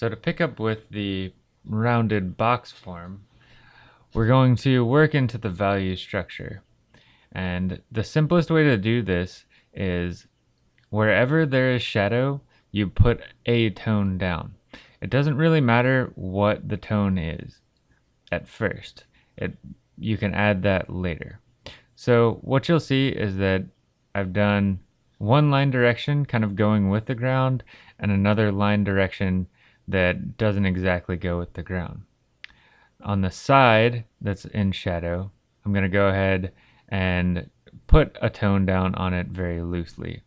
So to pick up with the rounded box form, we're going to work into the value structure. And the simplest way to do this is wherever there is shadow, you put a tone down. It doesn't really matter what the tone is at first. It you can add that later. So what you'll see is that I've done one line direction kind of going with the ground and another line direction that doesn't exactly go with the ground. On the side that's in shadow, I'm going to go ahead and put a tone down on it very loosely.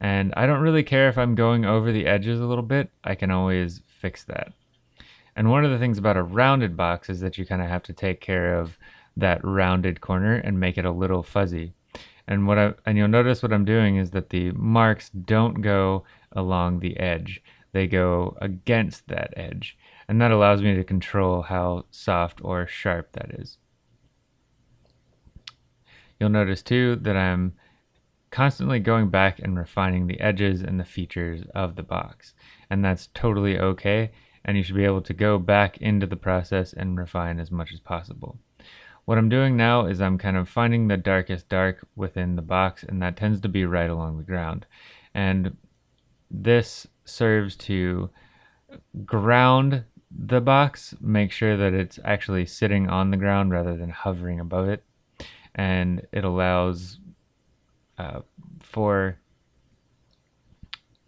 And I don't really care if I'm going over the edges a little bit, I can always fix that. And one of the things about a rounded box is that you kind of have to take care of that rounded corner and make it a little fuzzy. And what I and you'll notice what I'm doing is that the marks don't go along the edge they go against that edge. And that allows me to control how soft or sharp that is. You'll notice too that I'm constantly going back and refining the edges and the features of the box. And that's totally okay. And you should be able to go back into the process and refine as much as possible. What I'm doing now is I'm kind of finding the darkest dark within the box and that tends to be right along the ground. And this serves to ground the box, make sure that it's actually sitting on the ground rather than hovering above it. And it allows uh, for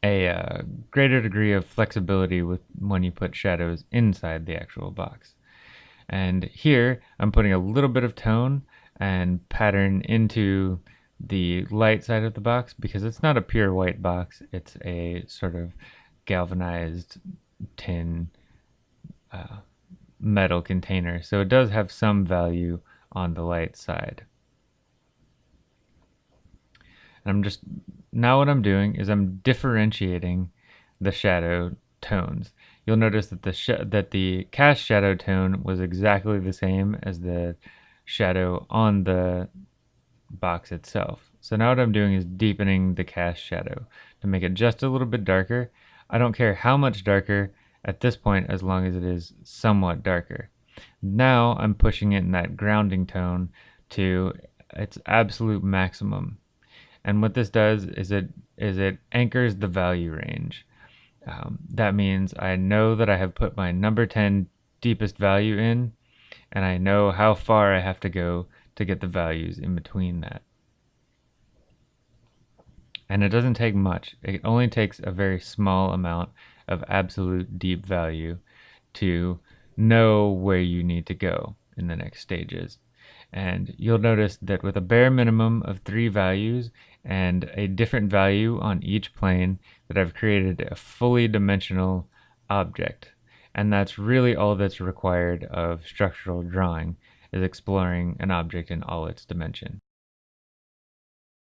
a uh, greater degree of flexibility with when you put shadows inside the actual box. And here I'm putting a little bit of tone and pattern into the light side of the box because it's not a pure white box. It's a sort of galvanized tin uh, metal container. So it does have some value on the light side. And I'm just, now what I'm doing is I'm differentiating the shadow tones. You'll notice that the that the cast shadow tone was exactly the same as the shadow on the box itself. So now what I'm doing is deepening the cast shadow to make it just a little bit darker. I don't care how much darker at this point as long as it is somewhat darker. Now I'm pushing it in that grounding tone to its absolute maximum. And what this does is it is it anchors the value range. Um, that means I know that I have put my number 10 deepest value in and I know how far I have to go to get the values in between that. And it doesn't take much. It only takes a very small amount of absolute deep value to know where you need to go in the next stages. And you'll notice that with a bare minimum of three values and a different value on each plane that I've created a fully dimensional object. And that's really all that's required of structural drawing is exploring an object in all its dimension.